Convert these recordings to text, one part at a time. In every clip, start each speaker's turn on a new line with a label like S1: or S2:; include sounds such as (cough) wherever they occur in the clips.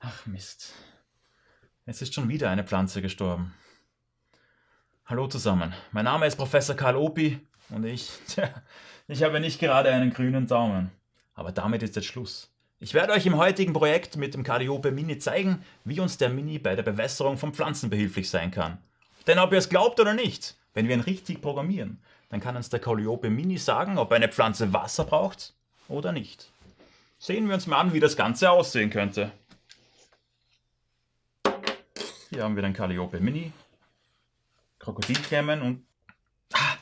S1: Ach Mist. Es ist schon wieder eine Pflanze gestorben. Hallo zusammen, mein Name ist Professor Karl Opi und ich, (laughs) tja, ich habe nicht gerade einen grünen Daumen. Aber damit ist jetzt Schluss. Ich werde euch im heutigen Projekt mit dem Calliope Mini zeigen, wie uns der Mini bei der Bewässerung von Pflanzen behilflich sein kann. Denn ob ihr es glaubt oder nicht, wenn wir ihn richtig programmieren, dann kann uns der Calliope Mini sagen, ob eine Pflanze Wasser braucht oder nicht. Sehen wir uns mal an, wie das Ganze aussehen könnte. Hier haben wir den Calliope Mini, Krokodilklemmen und... Ah,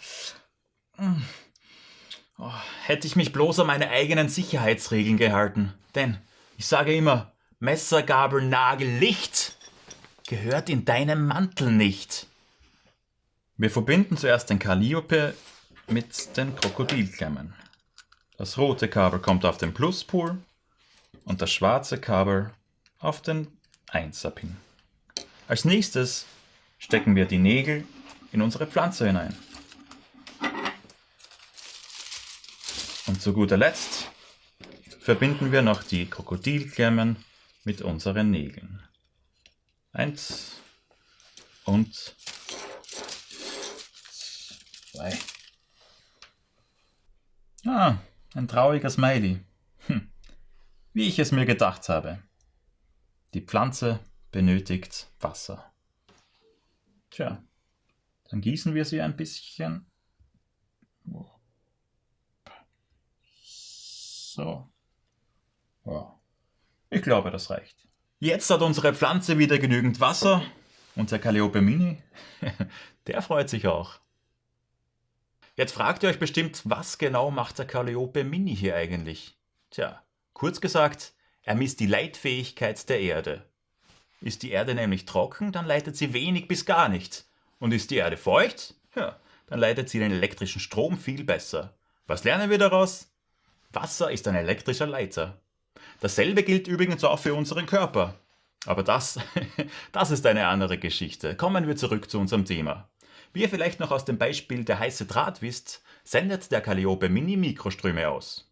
S1: mm. oh, hätte ich mich bloß an meine eigenen Sicherheitsregeln gehalten. Denn ich sage immer, Messer, Gabel, Nagel, Licht gehört in deinem Mantel nicht. Wir verbinden zuerst den Calliope mit den Krokodilklemmen. Das rote Kabel kommt auf den Pluspol und das schwarze Kabel auf den 1er-Pin. Als nächstes stecken wir die Nägel in unsere Pflanze hinein. Und zu guter Letzt verbinden wir noch die Krokodilklemmen mit unseren Nägeln. Eins und zwei. Ah, ein trauriger Smiley. Hm. Wie ich es mir gedacht habe. Die Pflanze benötigt Wasser. Tja, dann gießen wir sie ein bisschen. So. Ja. Ich glaube, das reicht. Jetzt hat unsere Pflanze wieder genügend Wasser. Und der Calliope Mini, (laughs) der freut sich auch. Jetzt fragt ihr euch bestimmt, was genau macht der Calliope Mini hier eigentlich? Tja, kurz gesagt, er misst die Leitfähigkeit der Erde. Ist die Erde nämlich trocken, dann leitet sie wenig bis gar nicht. Und ist die Erde feucht, ja, dann leitet sie den elektrischen Strom viel besser. Was lernen wir daraus? Wasser ist ein elektrischer Leiter. Dasselbe gilt übrigens auch für unseren Körper. Aber das, (laughs) das ist eine andere Geschichte. Kommen wir zurück zu unserem Thema. Wie ihr vielleicht noch aus dem Beispiel der heiße Draht wisst, sendet der Calliope Mini Mikroströme aus.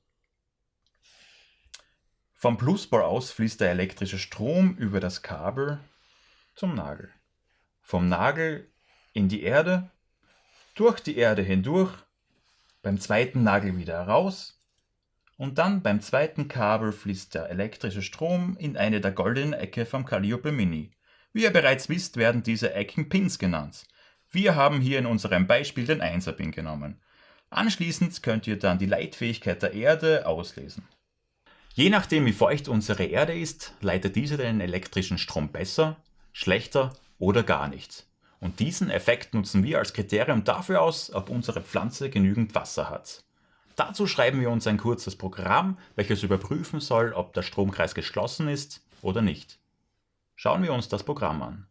S1: Vom Pluspol aus fließt der elektrische Strom über das Kabel zum Nagel. Vom Nagel in die Erde, durch die Erde hindurch, beim zweiten Nagel wieder heraus und dann beim zweiten Kabel fließt der elektrische Strom in eine der goldenen Ecke vom Calliope Mini. Wie ihr bereits wisst, werden diese Ecken Pins genannt. Wir haben hier in unserem Beispiel den 1er-Pin genommen. Anschließend könnt ihr dann die Leitfähigkeit der Erde auslesen. Je nachdem wie feucht unsere Erde ist, leitet diese den elektrischen Strom besser, schlechter oder gar nicht. Und diesen Effekt nutzen wir als Kriterium dafür aus, ob unsere Pflanze genügend Wasser hat. Dazu schreiben wir uns ein kurzes Programm, welches überprüfen soll, ob der Stromkreis geschlossen ist oder nicht. Schauen wir uns das Programm an.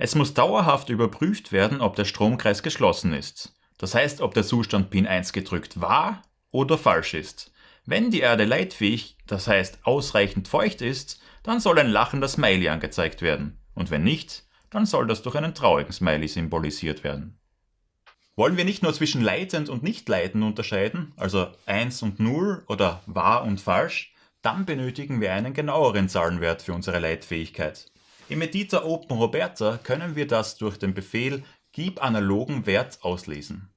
S1: Es muss dauerhaft überprüft werden, ob der Stromkreis geschlossen ist. Das heißt, ob der Zustand Pin 1 gedrückt war oder falsch ist. Wenn die Erde leitfähig, das heißt ausreichend feucht ist, dann soll ein lachender Smiley angezeigt werden. Und wenn nicht, dann soll das durch einen traurigen Smiley symbolisiert werden. Wollen wir nicht nur zwischen leitend und nicht leitend unterscheiden, also 1 und 0 oder wahr und falsch, dann benötigen wir einen genaueren Zahlenwert für unsere Leitfähigkeit. Im Editor OpenRoberta können wir das durch den Befehl Gib analogen Wert auslesen.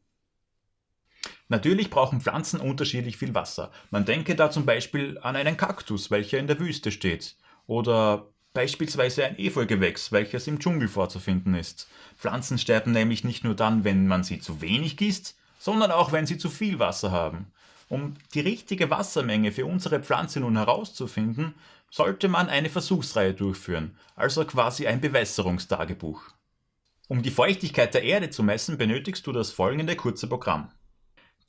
S1: Natürlich brauchen Pflanzen unterschiedlich viel Wasser. Man denke da zum Beispiel an einen Kaktus, welcher in der Wüste steht. Oder beispielsweise ein Efeugewächs, welches im Dschungel vorzufinden ist. Pflanzen sterben nämlich nicht nur dann, wenn man sie zu wenig gießt, sondern auch wenn sie zu viel Wasser haben. Um die richtige Wassermenge für unsere Pflanze nun herauszufinden, sollte man eine Versuchsreihe durchführen, also quasi ein Bewässerungstagebuch. Um die Feuchtigkeit der Erde zu messen, benötigst du das folgende kurze Programm.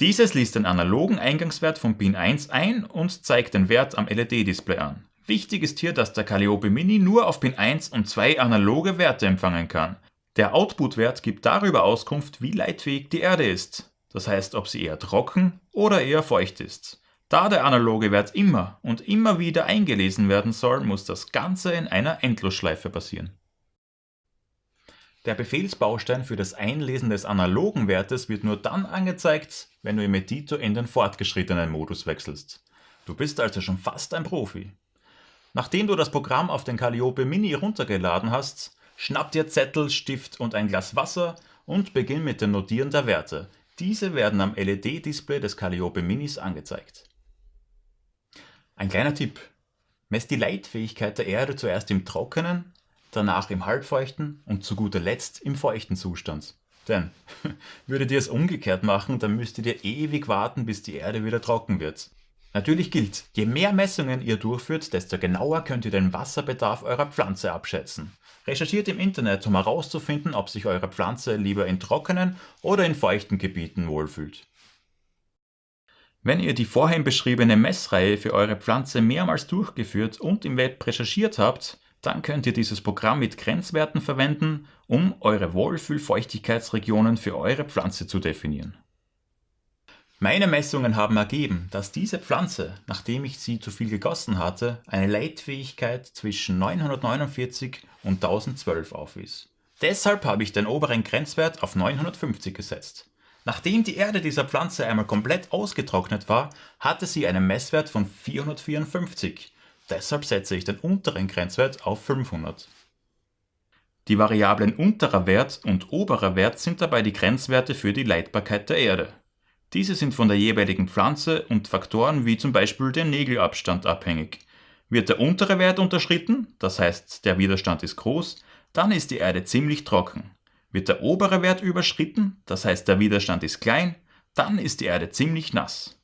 S1: Dieses liest den analogen Eingangswert von Pin 1 ein und zeigt den Wert am LED-Display an. Wichtig ist hier, dass der Calliope Mini nur auf Pin 1 und 2 analoge Werte empfangen kann. Der Output-Wert gibt darüber Auskunft, wie leitfähig die Erde ist. Das heißt, ob sie eher trocken oder eher feucht ist. Da der analoge Wert immer und immer wieder eingelesen werden soll, muss das Ganze in einer Endlosschleife passieren. Der Befehlsbaustein für das Einlesen des analogen Wertes wird nur dann angezeigt, wenn du im Editor in den fortgeschrittenen Modus wechselst. Du bist also schon fast ein Profi. Nachdem du das Programm auf den Calliope Mini runtergeladen hast, schnapp dir Zettel, Stift und ein Glas Wasser und beginn mit dem Notieren der Werte. Diese werden am LED-Display des Calliope Minis angezeigt. Ein kleiner Tipp. Mess die Leitfähigkeit der Erde zuerst im trockenen, danach im halbfeuchten und zu guter Letzt im feuchten Zustand. Denn (laughs) würdet ihr es umgekehrt machen, dann müsstet ihr ewig warten, bis die Erde wieder trocken wird. Natürlich gilt, je mehr Messungen ihr durchführt, desto genauer könnt ihr den Wasserbedarf eurer Pflanze abschätzen. Recherchiert im Internet, um herauszufinden, ob sich eure Pflanze lieber in trockenen oder in feuchten Gebieten wohlfühlt. Wenn ihr die vorhin beschriebene Messreihe für eure Pflanze mehrmals durchgeführt und im Web recherchiert habt, dann könnt ihr dieses Programm mit Grenzwerten verwenden, um eure Wohlfühlfeuchtigkeitsregionen für eure Pflanze zu definieren. Meine Messungen haben ergeben, dass diese Pflanze, nachdem ich sie zu viel gegossen hatte, eine Leitfähigkeit zwischen 949 und 1012 aufwies. Deshalb habe ich den oberen Grenzwert auf 950 gesetzt. Nachdem die Erde dieser Pflanze einmal komplett ausgetrocknet war, hatte sie einen Messwert von 454. Deshalb setze ich den unteren Grenzwert auf 500. Die Variablen unterer Wert und oberer Wert sind dabei die Grenzwerte für die Leitbarkeit der Erde. Diese sind von der jeweiligen Pflanze und Faktoren wie zum Beispiel dem Nägelabstand abhängig. Wird der untere Wert unterschritten, das heißt der Widerstand ist groß, dann ist die Erde ziemlich trocken. Wird der obere Wert überschritten, das heißt der Widerstand ist klein, dann ist die Erde ziemlich nass.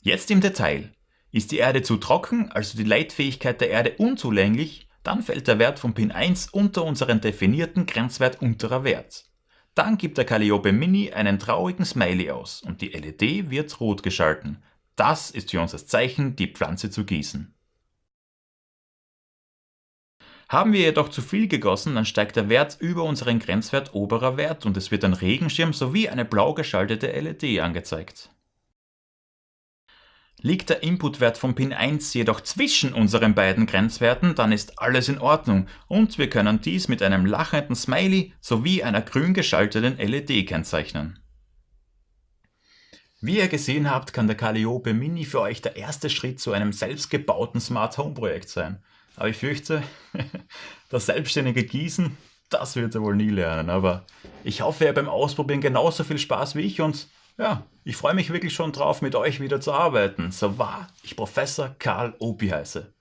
S1: Jetzt im Detail. Ist die Erde zu trocken, also die Leitfähigkeit der Erde unzulänglich, dann fällt der Wert von Pin 1 unter unseren definierten Grenzwert unterer Wert. Dann gibt der Calliope Mini einen traurigen Smiley aus und die LED wird rot geschalten. Das ist für uns das Zeichen, die Pflanze zu gießen. Haben wir jedoch zu viel gegossen, dann steigt der Wert über unseren Grenzwert oberer Wert und es wird ein Regenschirm sowie eine blau geschaltete LED angezeigt. Liegt der Inputwert von Pin 1 jedoch zwischen unseren beiden Grenzwerten, dann ist alles in Ordnung und wir können dies mit einem lachenden Smiley sowie einer grün geschalteten LED kennzeichnen. Wie ihr gesehen habt, kann der Calliope Mini für euch der erste Schritt zu einem selbstgebauten Smart Home Projekt sein. Aber ich fürchte, (laughs) das selbstständige Gießen, das wird er wohl nie lernen. Aber ich hoffe, ihr beim Ausprobieren genauso viel Spaß wie ich und ja, ich freue mich wirklich schon drauf, mit euch wieder zu arbeiten. So wahr ich Professor Karl Opi heiße.